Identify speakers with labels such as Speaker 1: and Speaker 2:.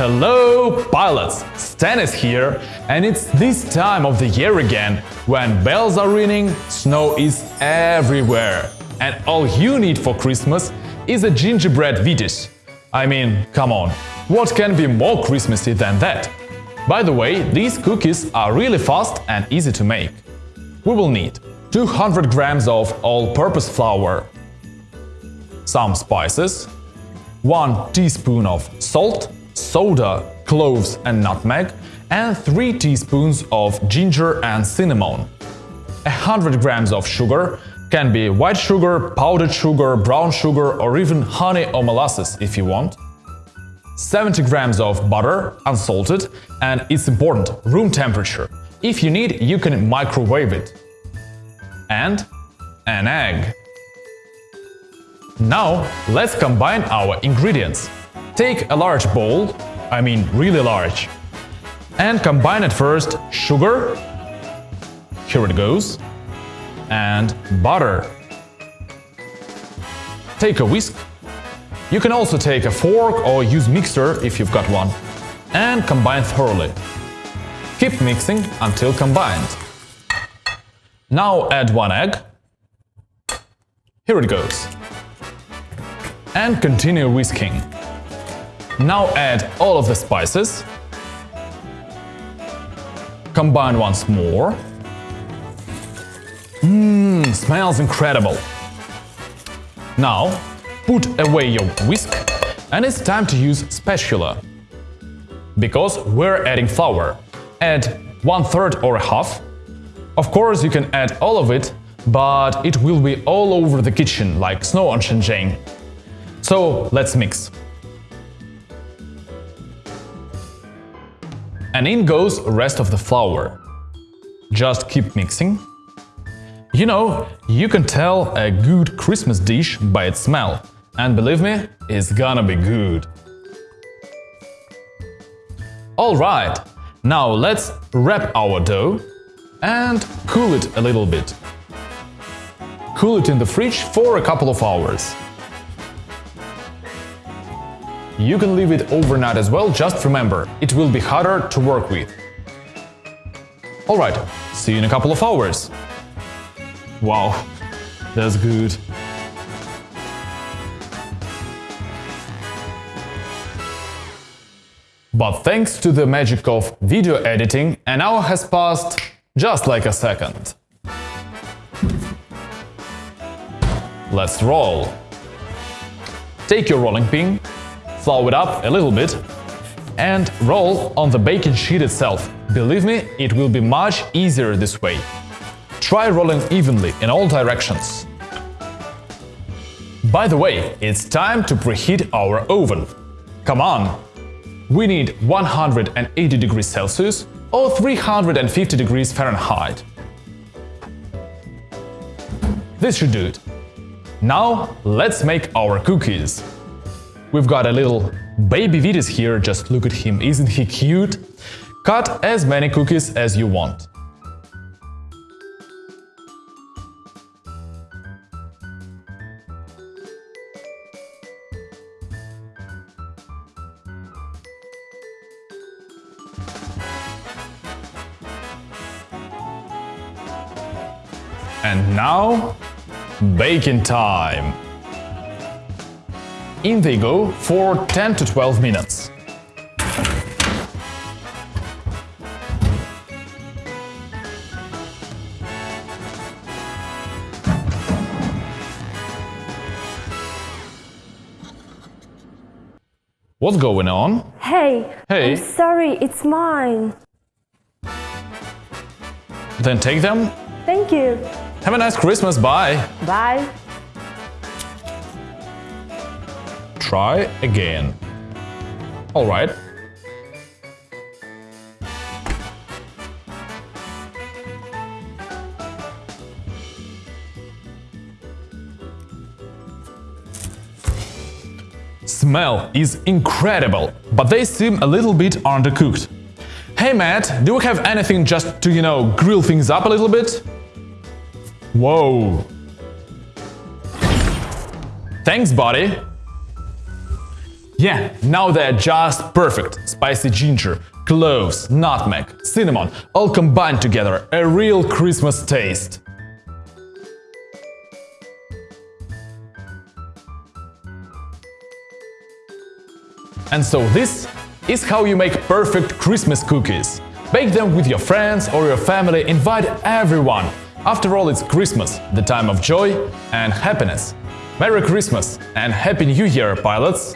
Speaker 1: Hello, pilots! Stan is here, and it's this time of the year again, when bells are ringing, snow is everywhere, and all you need for Christmas is a gingerbread Vitis. I mean, come on, what can be more Christmassy than that? By the way, these cookies are really fast and easy to make. We will need 200 grams of all-purpose flour, some spices, 1 teaspoon of salt, soda, cloves and nutmeg, and 3 teaspoons of ginger and cinnamon. 100 grams of sugar can be white sugar, powdered sugar, brown sugar or even honey or molasses if you want. 70 grams of butter, unsalted, and it's important, room temperature. If you need, you can microwave it. And an egg. Now, let's combine our ingredients. Take a large bowl, I mean really large, and combine at first sugar, here it goes, and butter. Take a whisk. You can also take a fork or use mixer if you've got one, and combine thoroughly. Keep mixing until combined. Now add one egg. Here it goes. And continue whisking. Now add all of the spices. Combine once more. Mmm, smells incredible. Now, put away your whisk and it's time to use spatula. Because we're adding flour. Add one third or a half. Of course, you can add all of it, but it will be all over the kitchen like snow on Shenzhen. So let's mix. And in goes rest of the flour. Just keep mixing. You know, you can tell a good Christmas dish by its smell. And believe me, it's gonna be good. Alright, now let's wrap our dough and cool it a little bit. Cool it in the fridge for a couple of hours. You can leave it overnight as well, just remember, it will be harder to work with. Alright, see you in a couple of hours. Wow, that's good. But thanks to the magic of video editing, an hour has passed just like a second. Let's roll. Take your rolling pin flour it up a little bit and roll on the baking sheet itself. Believe me, it will be much easier this way. Try rolling evenly in all directions. By the way, it's time to preheat our oven. Come on! We need 180 degrees Celsius or 350 degrees Fahrenheit. This should do it. Now let's make our cookies. We've got a little baby Vitis here, just look at him, isn't he cute? Cut as many cookies as you want. And now, baking time! In they go for 10 to 12 minutes. What's going on?
Speaker 2: Hey,
Speaker 1: Hey.
Speaker 2: I'm sorry, it's mine.
Speaker 1: Then take them.
Speaker 2: Thank you.
Speaker 1: Have a nice Christmas, bye!
Speaker 2: Bye.
Speaker 1: Try again. Alright. Smell is incredible, but they seem a little bit undercooked. Hey Matt, do we have anything just to, you know, grill things up a little bit? Whoa. Thanks, buddy. Yeah, now they're just perfect. Spicy ginger, cloves, nutmeg, cinnamon, all combined together. A real Christmas taste. And so this is how you make perfect Christmas cookies. Bake them with your friends or your family, invite everyone. After all, it's Christmas, the time of joy and happiness. Merry Christmas and Happy New Year, pilots!